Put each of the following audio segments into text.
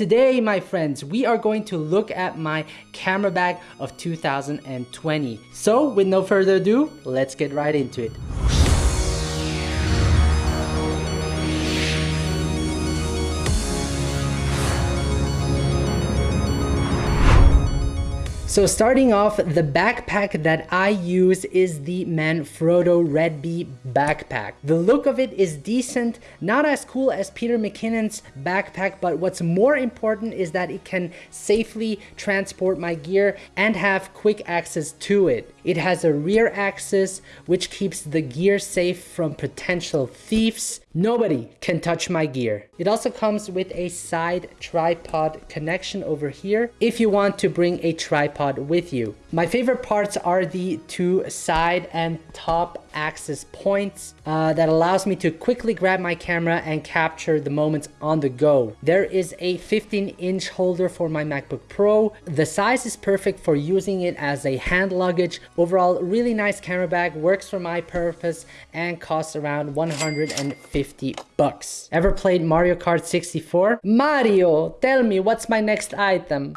Today, my friends, we are going to look at my camera bag of 2020. So with no further ado, let's get right into it. So starting off, the backpack that I use is the Manfrotto Red Bee backpack. The look of it is decent, not as cool as Peter McKinnon's backpack, but what's more important is that it can safely transport my gear and have quick access to it. It has a rear axis which keeps the gear safe from potential thieves. Nobody can touch my gear. It also comes with a side tripod connection over here if you want to bring a tripod with you. My favorite parts are the two side and top axis points uh, that allows me to quickly grab my camera and capture the moments on the go. There is a 15 inch holder for my MacBook Pro. The size is perfect for using it as a hand luggage. Overall, really nice camera bag, works for my purpose and costs around 150 bucks. Ever played Mario Kart 64? Mario, tell me what's my next item?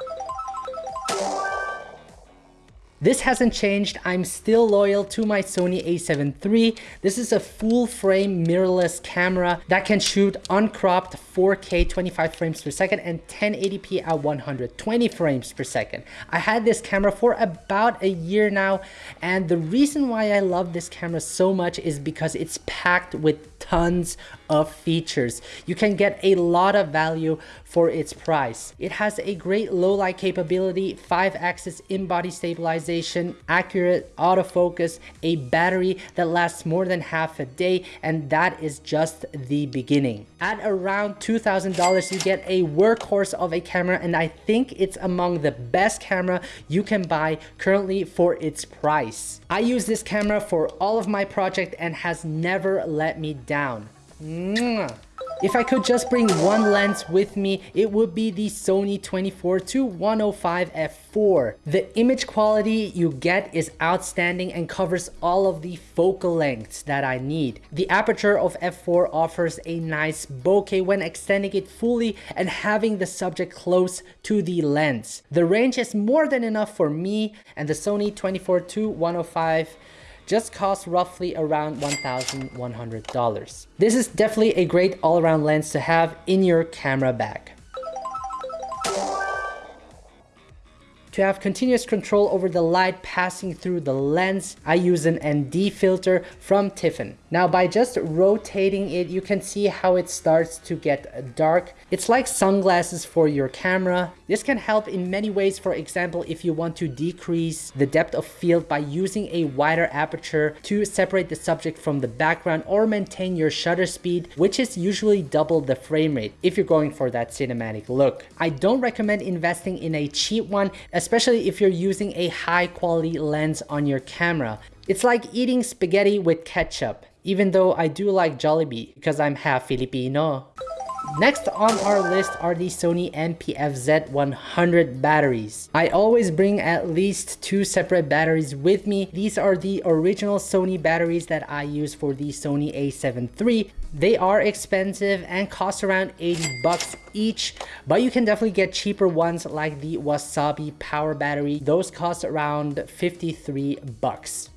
This hasn't changed. I'm still loyal to my Sony a7 III. This is a full frame mirrorless camera that can shoot uncropped 4K 25 frames per second and 1080p at 120 frames per second. I had this camera for about a year now and the reason why I love this camera so much is because it's packed with tons of features. You can get a lot of value for its price. It has a great low light capability, 5 axis in-body stabilization, accurate autofocus, a battery that lasts more than half a day, and that is just the beginning. At around $2,000, you get a workhorse of a camera, and I think it's among the best camera you can buy currently for its price. I use this camera for all of my project and has never let me down. Mwah. If I could just bring one lens with me, it would be the Sony 24-105 f4. The image quality you get is outstanding and covers all of the focal lengths that I need. The aperture of f4 offers a nice bokeh when extending it fully and having the subject close to the lens. The range is more than enough for me and the Sony 24-105 just costs roughly around $1,100. This is definitely a great all-around lens to have in your camera bag. To have continuous control over the light passing through the lens, I use an ND filter from Tiffen. Now by just rotating it, you can see how it starts to get dark. It's like sunglasses for your camera. This can help in many ways. For example, if you want to decrease the depth of field by using a wider aperture to separate the subject from the background or maintain your shutter speed, which is usually double the frame rate if you're going for that cinematic look. I don't recommend investing in a cheap one, especially if you're using a high quality lens on your camera. It's like eating spaghetti with ketchup, even though I do like Jollibee because I'm half Filipino. Next on our list are the Sony NP-FZ100 batteries. I always bring at least two separate batteries with me. These are the original Sony batteries that I use for the Sony a7 III. They are expensive and cost around 80 bucks each, but you can definitely get cheaper ones like the Wasabi power battery. Those cost around 53 bucks.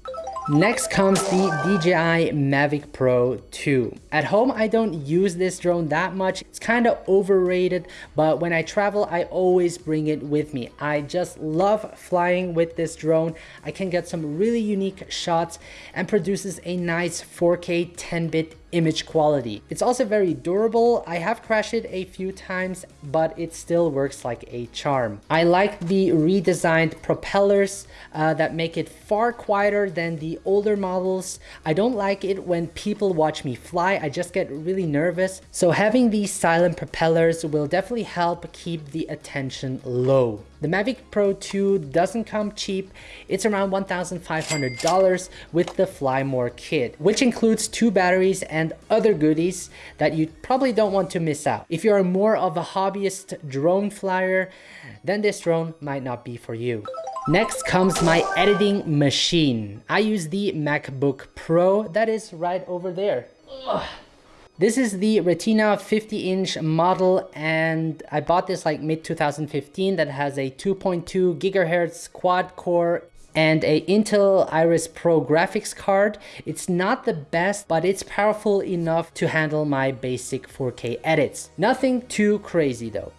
Next comes the DJI Mavic Pro 2. At home, I don't use this drone that much. It's kind of overrated, but when I travel, I always bring it with me. I just love flying with this drone. I can get some really unique shots and produces a nice 4K 10-bit image quality. It's also very durable. I have crashed it a few times, but it still works like a charm. I like the redesigned propellers uh, that make it far quieter than the older models. I don't like it when people watch me fly. I just get really nervous. So having these silent propellers will definitely help keep the attention low. The Mavic Pro 2 doesn't come cheap. It's around $1,500 with the Fly More kit, which includes two batteries and other goodies that you probably don't want to miss out. If you're more of a hobbyist drone flyer, then this drone might not be for you. Next comes my editing machine. I use the MacBook Pro that is right over there. Ugh. This is the Retina 50 inch model and I bought this like mid 2015 that has a 2.2 gigahertz quad core and a Intel Iris Pro graphics card. It's not the best, but it's powerful enough to handle my basic 4K edits. Nothing too crazy though.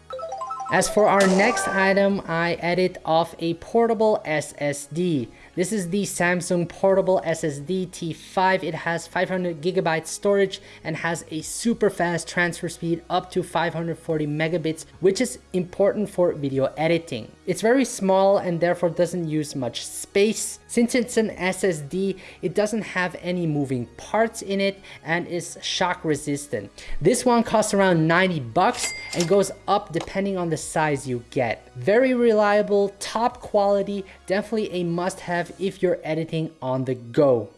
As for our next item, I edit off a portable SSD. This is the Samsung Portable SSD T5. It has 500 gigabyte storage and has a super fast transfer speed up to 540 megabits, which is important for video editing. It's very small and therefore doesn't use much space. Since it's an SSD, it doesn't have any moving parts in it and is shock resistant. This one costs around 90 bucks and goes up depending on the size you get. Very reliable, top quality, definitely a must have if you're editing on the go.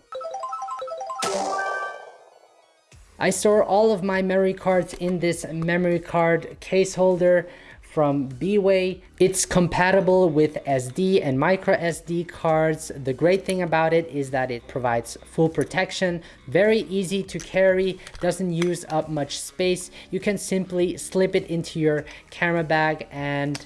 I store all of my memory cards in this memory card case holder from Bway. It's compatible with SD and micro SD cards. The great thing about it is that it provides full protection, very easy to carry, doesn't use up much space. You can simply slip it into your camera bag and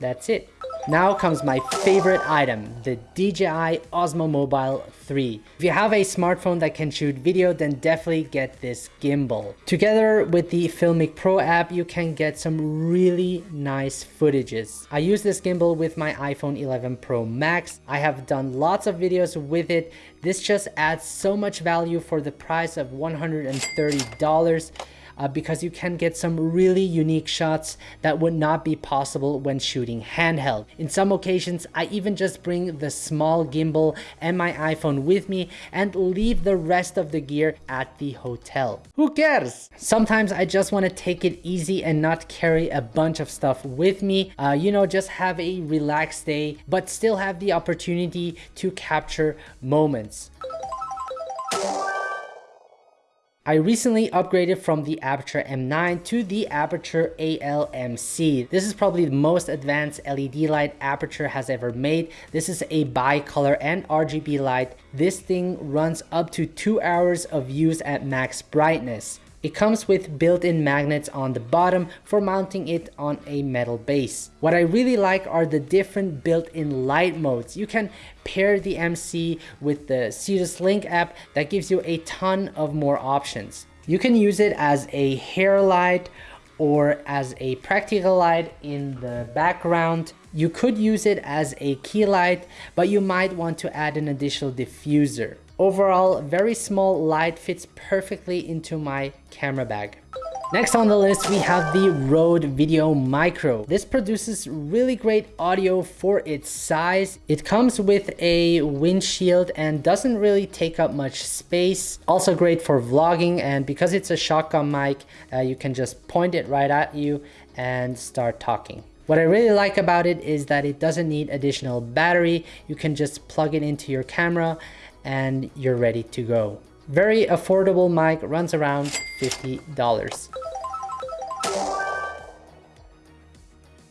that's it. Now comes my favorite item, the DJI Osmo Mobile 3. If you have a smartphone that can shoot video, then definitely get this gimbal. Together with the Filmic Pro app, you can get some really nice footages. I use this gimbal with my iPhone 11 Pro Max. I have done lots of videos with it. This just adds so much value for the price of $130 uh, because you can get some really unique shots that would not be possible when shooting handheld. In some occasions, I even just bring the small gimbal and my iPhone with me and leave the rest of the gear at the hotel. Who cares? Sometimes I just want to take it easy and not carry a bunch of stuff with me. Uh, you know, just have a relaxed day, but still have the opportunity to capture moments. I recently upgraded from the Aputure M9 to the Aputure ALMC. This is probably the most advanced LED light Aputure has ever made. This is a bi-color and RGB light. This thing runs up to two hours of use at max brightness. It comes with built-in magnets on the bottom for mounting it on a metal base. What I really like are the different built-in light modes. You can pair the MC with the Sidus Link app that gives you a ton of more options. You can use it as a hair light or as a practical light in the background. You could use it as a key light, but you might want to add an additional diffuser. Overall, very small light fits perfectly into my camera bag. Next on the list, we have the Rode Video Micro. This produces really great audio for its size. It comes with a windshield and doesn't really take up much space. Also great for vlogging and because it's a shotgun mic, uh, you can just point it right at you and start talking. What I really like about it is that it doesn't need additional battery. You can just plug it into your camera and you're ready to go. Very affordable mic, runs around $50.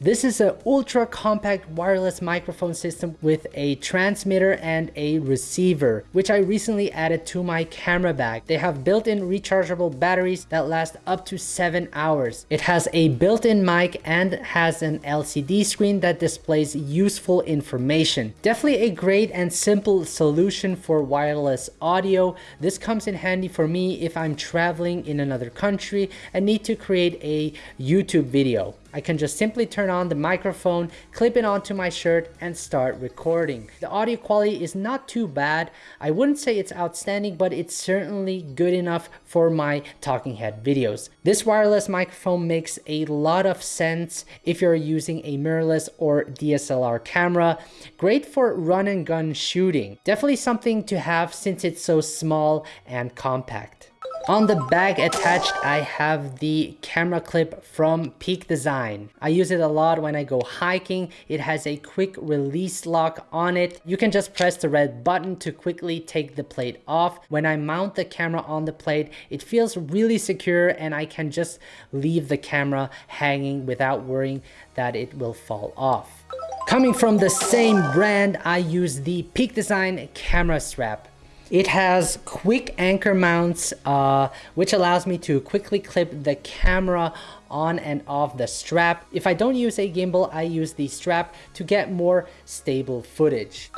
This is an ultra compact wireless microphone system with a transmitter and a receiver, which I recently added to my camera bag. They have built-in rechargeable batteries that last up to 7 hours. It has a built-in mic and has an LCD screen that displays useful information. Definitely a great and simple solution for wireless audio. This comes in handy for me if I'm traveling in another country and need to create a YouTube video. I can just simply turn on the microphone, clip it onto my shirt and start recording. The audio quality is not too bad. I wouldn't say it's outstanding, but it's certainly good enough for my talking head videos. This wireless microphone makes a lot of sense if you're using a mirrorless or DSLR camera. Great for run and gun shooting. Definitely something to have since it's so small and compact. On the bag attached, I have the camera clip from Peak Design. I use it a lot when I go hiking. It has a quick release lock on it. You can just press the red button to quickly take the plate off. When I mount the camera on the plate, it feels really secure and I can just leave the camera hanging without worrying that it will fall off. Coming from the same brand, I use the Peak Design camera strap. It has quick anchor mounts, uh, which allows me to quickly clip the camera on and off the strap. If I don't use a gimbal, I use the strap to get more stable footage.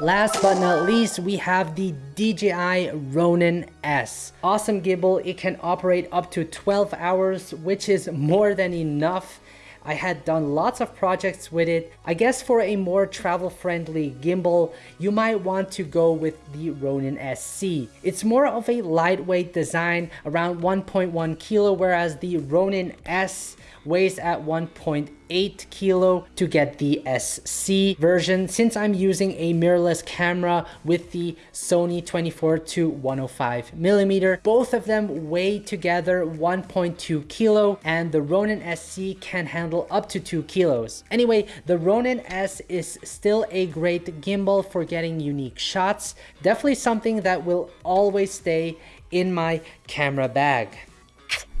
Last but not least, we have the DJI Ronin S. Awesome gimbal, it can operate up to 12 hours, which is more than enough I had done lots of projects with it. I guess for a more travel friendly gimbal, you might want to go with the Ronin SC. It's more of a lightweight design, around 1.1 kilo, whereas the Ronin S weighs at 1.8 kilo to get the SC version since I'm using a mirrorless camera with the Sony 24 to 105 millimeter. Both of them weigh together 1.2 kilo and the Ronin SC can handle up to 2 kilos. Anyway, the Ronin S is still a great gimbal for getting unique shots. Definitely something that will always stay in my camera bag.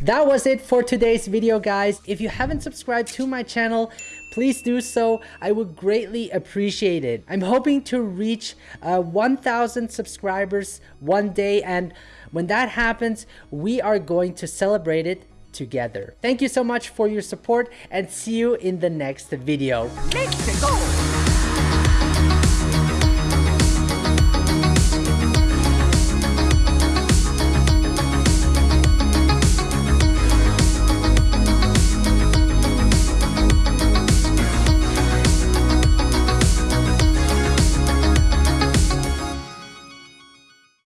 That was it for today's video guys. If you haven't subscribed to my channel, please do so. I would greatly appreciate it. I'm hoping to reach uh, 1,000 subscribers one day and when that happens, we are going to celebrate it together. Thank you so much for your support and see you in the next video.